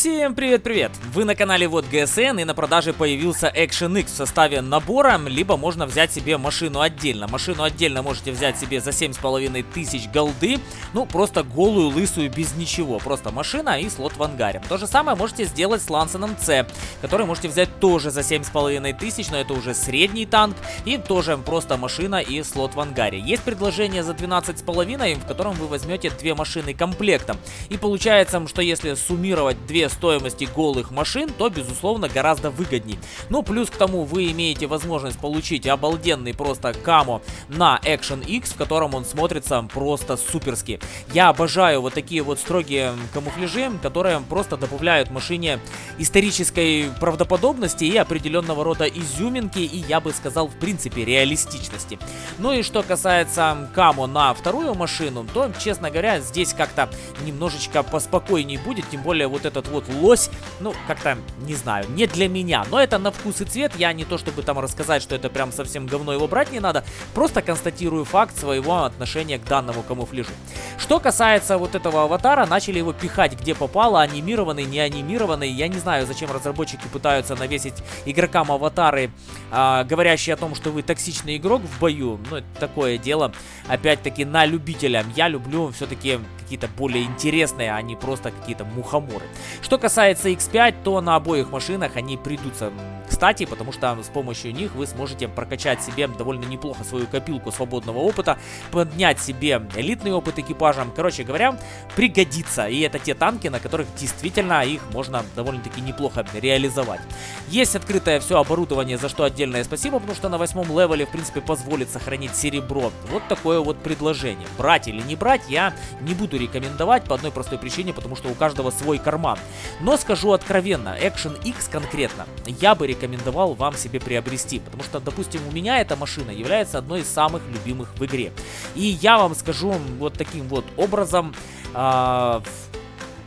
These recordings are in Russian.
Всем привет-привет! Вы на канале Вот ГСН и на продаже появился Action X в составе набора, либо можно взять себе машину отдельно. Машину отдельно можете взять себе за 7,5 тысяч голды, ну просто голую, лысую, без ничего. Просто машина и слот в ангаре. То же самое можете сделать с Лансеном C, который можете взять тоже за 7,5 тысяч, но это уже средний танк и тоже просто машина и слот в ангаре. Есть предложение за 12,5, в котором вы возьмете две машины комплектом. И получается, что если суммировать две стоимости голых машин, то, безусловно, гораздо выгодней. Ну, плюс к тому, вы имеете возможность получить обалденный просто камо на Action X, в котором он смотрится просто суперски. Я обожаю вот такие вот строгие камуфляжи, которые просто добавляют машине исторической правдоподобности и определенного рода изюминки, и я бы сказал, в принципе, реалистичности. Ну и что касается камо на вторую машину, то, честно говоря, здесь как-то немножечко поспокойней будет, тем более вот этот вот лось, ну, как-то, не знаю, не для меня. Но это на вкус и цвет, я не то чтобы там рассказать, что это прям совсем говно, его брать не надо. Просто констатирую факт своего отношения к данному камуфляжу. Что касается вот этого аватара, начали его пихать где попало, анимированный, не анимированный. Я не знаю, зачем разработчики пытаются навесить игрокам аватары, э, говорящие о том, что вы токсичный игрок в бою. Ну, это такое дело, опять-таки, на любителя. Я люблю все-таки какие-то более интересные, а не просто какие-то мухоморы. Что касается X5, то на обоих машинах они придутся кстати, потому что с помощью них вы сможете прокачать себе довольно неплохо свою копилку свободного опыта, поднять себе элитный опыт экипажем. Короче говоря, пригодится. И это те танки, на которых действительно их можно довольно-таки неплохо реализовать. Есть открытое все оборудование, за что отдельное спасибо, потому что на восьмом левеле, в принципе, позволит сохранить серебро. Вот такое вот предложение. Брать или не брать я не буду рекомендовать по одной простой причине, потому что у каждого свой карман. Но скажу откровенно, Action X конкретно я бы рекомендовал вам себе приобрести, потому что, допустим, у меня эта машина является одной из самых любимых в игре. И я вам скажу вот таким вот образом, э,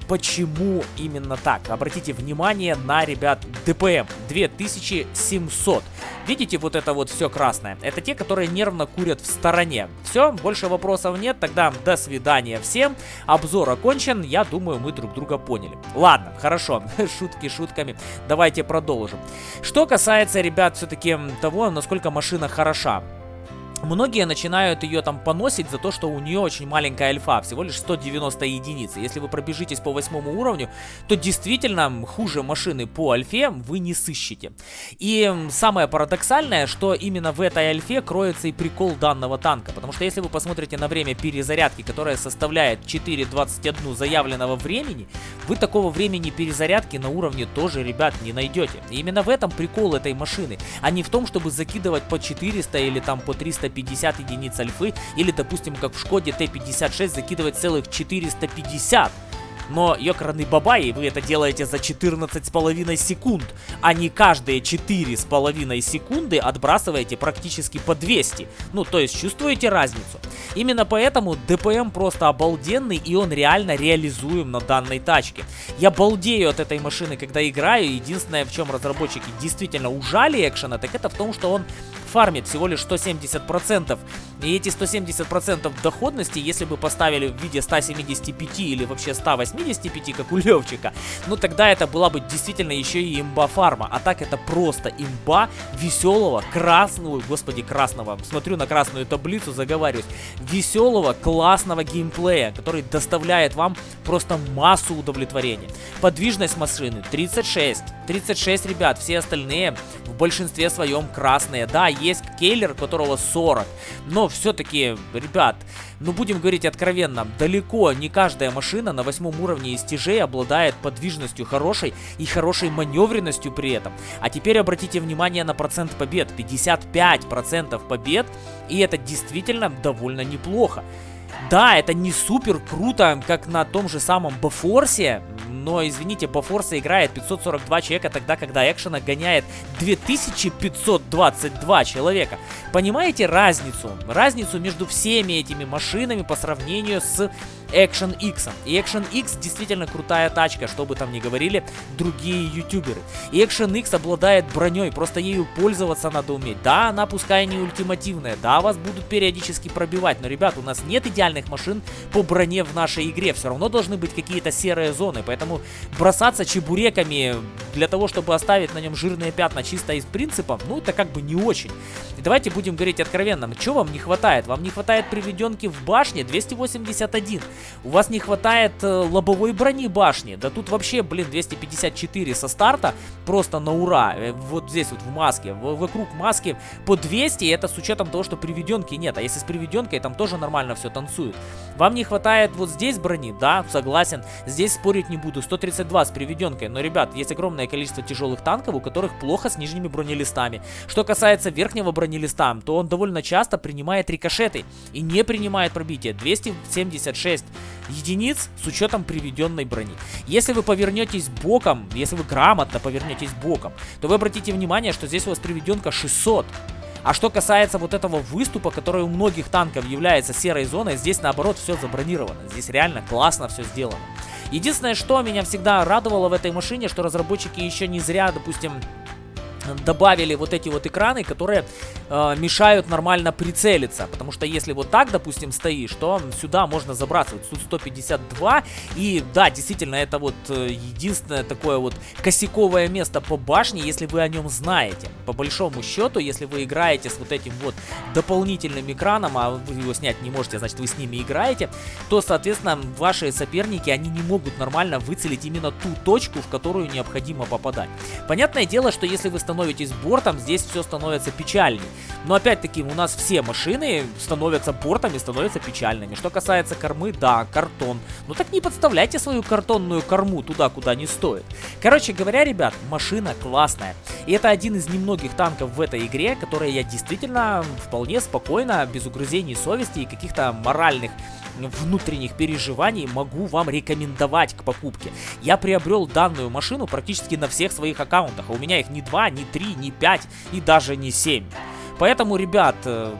почему именно так. Обратите внимание на, ребят, ДПМ 2700. Видите вот это вот все красное? Это те, которые нервно курят в стороне. Все, больше вопросов нет, тогда до свидания всем. Обзор окончен, я думаю, мы друг друга поняли. Ладно, хорошо, шутки шутками, давайте продолжим. Что касается, ребят, все-таки того, насколько машина хороша. Многие начинают ее там поносить за то, что у нее очень маленькая альфа, всего лишь 190 единиц. Если вы пробежитесь по восьмому уровню, то действительно хуже машины по альфе вы не сыщете. И самое парадоксальное, что именно в этой альфе кроется и прикол данного танка. Потому что если вы посмотрите на время перезарядки, которое составляет 4.21 заявленного времени, вы такого времени перезарядки на уровне тоже, ребят, не найдете. И именно в этом прикол этой машины, а не в том, чтобы закидывать по 400 или там по 300 450 единиц альфы, или, допустим, как в Шкоде Т-56 закидывать целых 450 но ёкарный бабай, вы это делаете за 14,5 секунд, а не каждые 4,5 секунды отбрасываете практически по 200. Ну, то есть чувствуете разницу? Именно поэтому ДПМ просто обалденный и он реально реализуем на данной тачке. Я балдею от этой машины, когда играю. Единственное, в чем разработчики действительно ужали экшена, так это в том, что он фармит всего лишь 170%. И эти 170% доходности, если бы поставили в виде 175 или вообще 185, как у Левчика, ну тогда это была бы действительно еще и имба фарма. А так это просто имба веселого, красного, господи, красного, смотрю на красную таблицу, заговариваюсь, веселого, классного геймплея, который доставляет вам просто массу удовлетворения. Подвижность машины 36. 36, ребят, все остальные в большинстве своем красные. Да, есть кейлер, которого 40. Но все-таки, ребят, ну будем говорить откровенно, далеко не каждая машина на восьмом уровне истяжей обладает подвижностью хорошей и хорошей маневренностью при этом. А теперь обратите внимание на процент побед. 55% побед, и это действительно довольно неплохо. Да, это не супер круто, как на том же самом Бафорсе, но, извините, по Форсе играет 542 человека, тогда, когда экшена гоняет 2522 человека. Понимаете разницу? Разницу между всеми этими машинами по сравнению с Action X. И Action X действительно крутая тачка, что бы там ни говорили другие ютуберы. И Action X обладает броней, просто ею пользоваться надо уметь. Да, она пускай не ультимативная, да, вас будут периодически пробивать, но, ребят, у нас нет идеальных машин по броне в нашей игре, все равно должны быть какие-то серые зоны, поэтому бросаться чебуреками для того, чтобы оставить на нем жирные пятна чисто из принципа, ну это как бы не очень. И давайте будем говорить откровенно, что вам не хватает? Вам не хватает приведенки в башне 281. У вас не хватает э, лобовой брони башни. Да тут вообще, блин, 254 со старта просто на ура. Э, вот здесь вот в маске, вокруг маски по 200, это с учетом того, что приведенки нет. А если с приведенкой, там тоже нормально все танцует. Вам не хватает вот здесь брони, да, согласен. Здесь спорить не буду, 132 с приведенкой. Но, ребят, есть огромное количество тяжелых танков, у которых плохо с нижними бронелистами. Что касается верхнего бронелиста, то он довольно часто принимает рикошеты и не принимает пробитие. 276 единиц с учетом приведенной брони. Если вы повернетесь боком, если вы грамотно повернетесь боком, то вы обратите внимание, что здесь у вас приведенка 600. А что касается вот этого выступа, который у многих танков является серой зоной, здесь наоборот все забронировано. Здесь реально классно все сделано. Единственное, что меня всегда радовало в этой машине, что разработчики еще не зря, допустим, добавили вот эти вот экраны, которые э, мешают нормально прицелиться. Потому что если вот так, допустим, стоишь, то сюда можно забрасывать. Тут 152. И да, действительно, это вот э, единственное такое вот косяковое место по башне, если вы о нем знаете. По большому счету, если вы играете с вот этим вот дополнительным экраном, а вы его снять не можете, значит вы с ними играете, то, соответственно, ваши соперники, они не могут нормально выцелить именно ту точку, в которую необходимо попадать. Понятное дело, что если вы становитесь становитесь бортом, здесь все становится печальней. Но опять-таки, у нас все машины становятся бортами, становятся печальными. Что касается кормы, да, картон. Ну так не подставляйте свою картонную корму туда, куда не стоит. Короче говоря, ребят, машина классная. И это один из немногих танков в этой игре, которые я действительно вполне спокойно, без угрызений совести и каких-то моральных внутренних переживаний могу вам рекомендовать к покупке. Я приобрел данную машину практически на всех своих аккаунтах, а у меня их не 2, не 3, не 5 и даже не 7. Поэтому, ребят, э,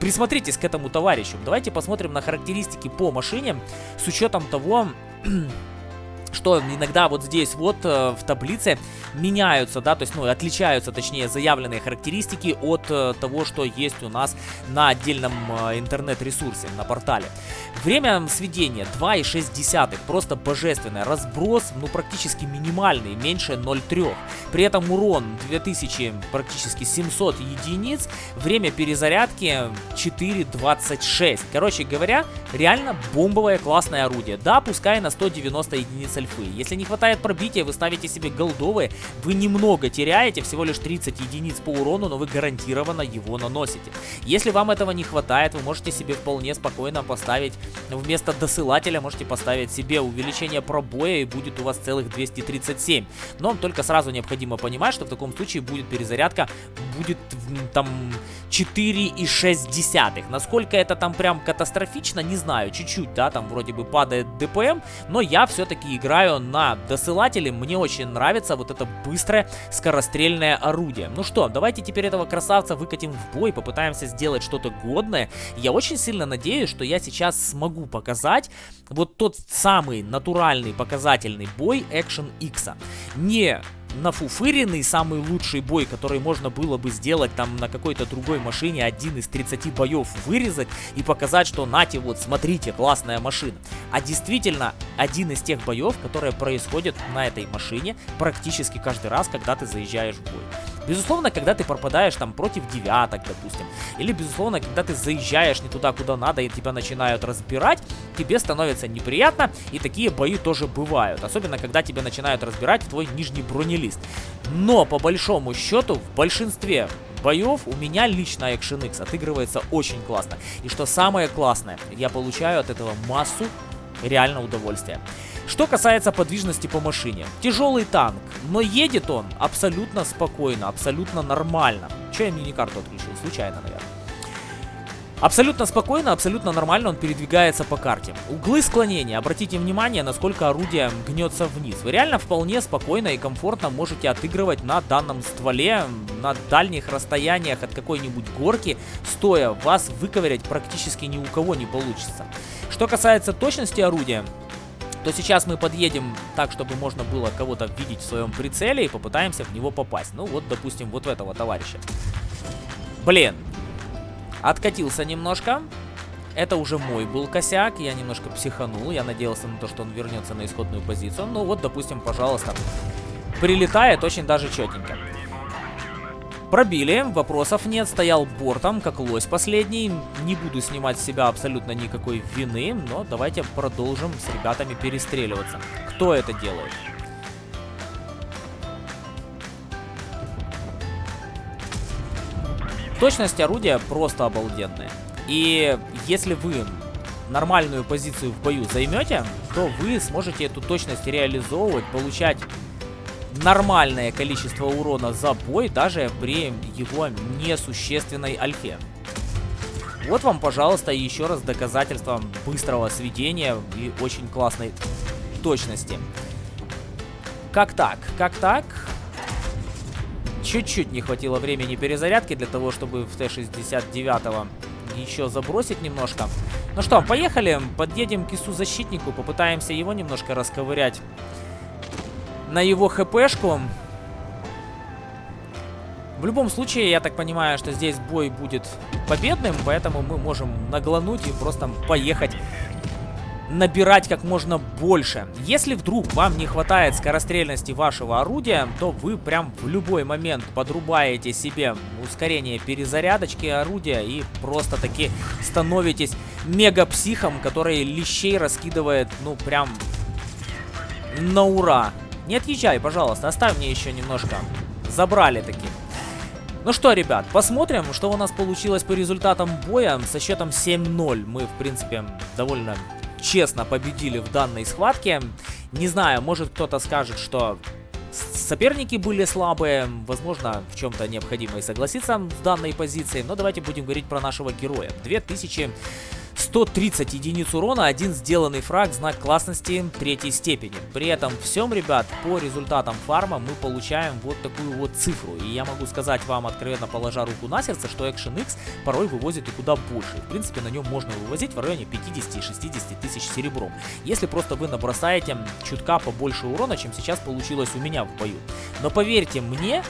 присмотритесь к этому товарищу. Давайте посмотрим на характеристики по машине с учетом того что иногда вот здесь вот э, в таблице меняются, да, то есть, ну, отличаются, точнее, заявленные характеристики от э, того, что есть у нас на отдельном э, интернет-ресурсе, на портале. Время сведения 2,6, просто божественное. Разброс, ну, практически минимальный, меньше 0,3. При этом урон 2000, практически 700 единиц. Время перезарядки 4,26. Короче говоря, реально бомбовое классное орудие. Да, пускай на 190 единиц альфы. Если не хватает пробития, вы ставите себе голдовые, вы немного теряете, всего лишь 30 единиц по урону, но вы гарантированно его наносите. Если вам этого не хватает, вы можете себе вполне спокойно поставить вместо досылателя, можете поставить себе увеличение пробоя и будет у вас целых 237. Но только сразу необходимо понимать, что в таком случае будет перезарядка, будет там 4,6. Насколько это там прям катастрофично, не знаю, чуть-чуть, да, там вроде бы падает ДПМ, но я все-таки играю играю на досылателе. Мне очень нравится вот это быстрое скорострельное орудие. Ну что, давайте теперь этого красавца выкатим в бой, попытаемся сделать что-то годное. Я очень сильно надеюсь, что я сейчас смогу показать вот тот самый натуральный показательный бой Action X. Не нафуфыренный самый лучший бой, который можно было бы сделать там на какой-то другой машине, один из 30 боев вырезать и показать, что нате, вот смотрите, классная машина. А действительно, один из тех боев, которые происходят на этой машине практически каждый раз, когда ты заезжаешь в бой. Безусловно, когда ты пропадаешь там против девяток, допустим, или, безусловно, когда ты заезжаешь не туда, куда надо, и тебя начинают разбирать, тебе становится неприятно, и такие бои тоже бывают. Особенно, когда тебя начинают разбирать в твой нижний бронелист. Но, по большому счету, в большинстве боев у меня лично Action X отыгрывается очень классно. И что самое классное, я получаю от этого массу реально удовольствия. Что касается подвижности по машине. Тяжелый танк, но едет он абсолютно спокойно, абсолютно нормально. Че я мини-карту отключил? Случайно, наверное. Абсолютно спокойно, абсолютно нормально он передвигается по карте. Углы склонения, обратите внимание, насколько орудие гнется вниз. Вы реально вполне спокойно и комфортно можете отыгрывать на данном стволе, на дальних расстояниях от какой-нибудь горки, стоя. Вас выковырять практически ни у кого не получится. Что касается точности орудия, то сейчас мы подъедем так, чтобы можно было кого-то видеть в своем прицеле и попытаемся в него попасть. Ну вот, допустим, вот в этого товарища. Блин. Откатился немножко. Это уже мой был косяк, я немножко психанул, я надеялся на то, что он вернется на исходную позицию. Ну вот, допустим, пожалуйста, прилетает очень даже четенько. Пробили, вопросов нет, стоял бортом, как лось последний. Не буду снимать с себя абсолютно никакой вины, но давайте продолжим с ребятами перестреливаться. Кто это делает? Точность орудия просто обалденная. И если вы нормальную позицию в бою займете, то вы сможете эту точность реализовывать, получать нормальное количество урона за бой, даже при его несущественной альфе. Вот вам, пожалуйста, еще раз доказательство быстрого сведения и очень классной точности. Как так? Как так? Чуть-чуть не хватило времени перезарядки для того, чтобы в Т-69 еще забросить немножко. Ну что, поехали, подъедем к ИСу-защитнику, попытаемся его немножко расковырять на его хпшку. В любом случае, я так понимаю, что здесь бой будет победным, поэтому мы можем наглануть и просто поехать набирать как можно больше. Если вдруг вам не хватает скорострельности вашего орудия, то вы прям в любой момент подрубаете себе ускорение перезарядочки орудия и просто таки становитесь мега-психом, который лещей раскидывает, ну, прям на ура. Не отъезжай, пожалуйста, оставь мне еще немножко. Забрали таки. Ну что, ребят, посмотрим, что у нас получилось по результатам боя со счетом 7-0. Мы, в принципе, довольно честно победили в данной схватке. Не знаю, может кто-то скажет, что соперники были слабые, возможно, в чем-то необходимо и согласиться с данной позицией, но давайте будем говорить про нашего героя. 2000 130 единиц урона, один сделанный фраг, знак классности третьей степени. При этом всем, ребят, по результатам фарма мы получаем вот такую вот цифру. И я могу сказать вам, откровенно положа руку на сердце, что Action X порой вывозит и куда больше. В принципе, на нем можно вывозить в районе 50-60 тысяч серебром. Если просто вы набросаете чутка побольше урона, чем сейчас получилось у меня в бою. Но поверьте мне,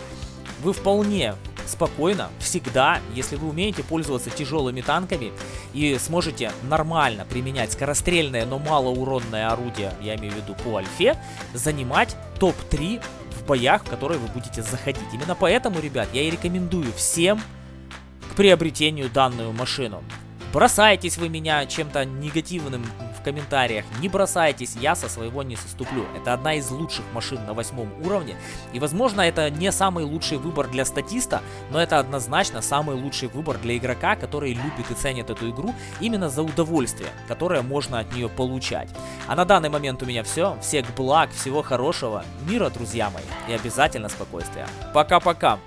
вы вполне спокойно, всегда, если вы умеете пользоваться тяжелыми танками и сможете нормально применять скорострельное, но малоуронное орудие, я имею в виду по альфе, занимать топ-3 в боях, в которые вы будете заходить. Именно поэтому, ребят, я и рекомендую всем к приобретению данную машину. Бросаетесь вы меня чем-то негативным комментариях, не бросайтесь, я со своего не соступлю. Это одна из лучших машин на восьмом уровне, и возможно это не самый лучший выбор для статиста, но это однозначно самый лучший выбор для игрока, который любит и ценит эту игру именно за удовольствие, которое можно от нее получать. А на данный момент у меня все, всех благ, всего хорошего, мира, друзья мои, и обязательно спокойствия. Пока-пока!